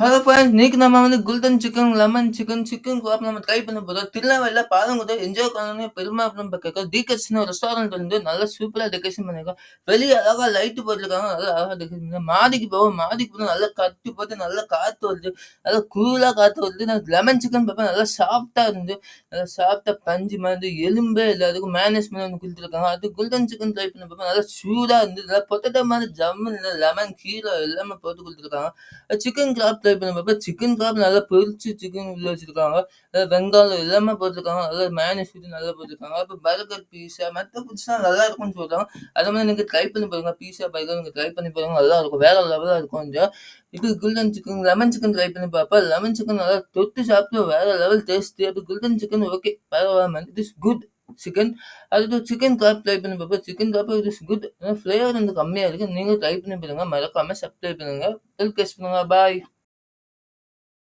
Hello friends இன்னைக்கு நம்ம வந்து golden chicken lemon chicken chicken குவாப் நம்ம ட்ரை பண்ண போகிறோம் திருநெல்வேலியில் பாருங்க என்ஜாய் பண்ணணும் பெருமா நம்ம டீகட்ஸ்னு டீகஸ்னு ரெஸ்டாரண்ட் வந்து நல்லா சூப்பராக டெக்கரேஷன் பண்ணியிருக்கோம் வெளியே அழகாக லைட்டு போட்டிருக்காங்க நல்லா அழகாக டெக்கரேஷன் பண்ணி மாடிக்கு போவோம் மாடிக்கு போனால் நல்லா கட்டி போட்டு நல்லா காற்று வருது. நல்லா கூலாக காற்று வருது. நான் லெமன் சிக்கன் பார்ப்பேன் நல்லா சாஃப்டாக இருந்து நல்லா சாஃப்டாக பஞ்சு மாதிரி எலும்பே இல்லை அதுக்கு மேனேஜ் பண்ணி ஒன்று கொடுத்துருக்காங்க. அது குல்டன் சிக்கன் ட்ரை பண்ண பார்ப்பேன் நல்லா சூடாக இருந்து நல்லா பொட்டட்டோ மாதிரி ஜம்மு லெமன் கீரை எல்லாமே போட்டு கொடுத்துருக்காங்க. சிக்கன் கிராப் சப்ஸ்கிரைப் பண்ண பார்ப்ப சிக்கன் கிராப் நல்லா பொரிச்சு சிக்கன் உள்ள வச்சிருக்காங்க. அஹ் வெங்காயம் எல்லாமே போட்டிருக்காங்க. நல்லா மேனேஜ் நல்லா போட்டிருக்காங்க. அப்போ பர்கர் பீஸா மற்ற ஃபுட்ஸ்லாம் நல்லா இருக்கும்னு சொல்றாங்க. அதே மாதிரி நீங்கள் ட்ரை பண்ணி பாருங்க. பீஸா பர்கர் நீங்கள் ட்ரை பண்ணி பாருங்க. நல்லா இருக்கும். வேற லெவலாக இருக்கும் கொஞ்சம். இது golden chicken lemon chicken try பண்ணி பார்ப்பேன் லெமன் சிக்கன் நல்லா தொட்டு சாப்பிட்டு வேற லெவல் டேஸ்ட் அப்போ குல்டன் சிக்கன் ஓகே பரவாயில்ல. இட் இஸ் குட் சிக்கன் அது சிக்கன் கிராப் ட்ரை பண்ணி பார்ப்போம் சிக்கன் கிராப் இட் இஸ் குட் ஃப்ளேவர் வந்து கம்மியாக இருக்குது நீங்கள் ட்ரை பண்ணி பாருங்க. மறக்காமல் சப்ஸ்கிரைப் பண்ணுங்க. டெல் கேஸ் பண்ணுங்க பாய்